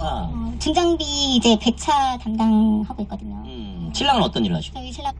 아. 어, 중장비 이제 배차 담당하고 있거든요. 음, 신랑은 어떤 일을 하시고? 저희 신랑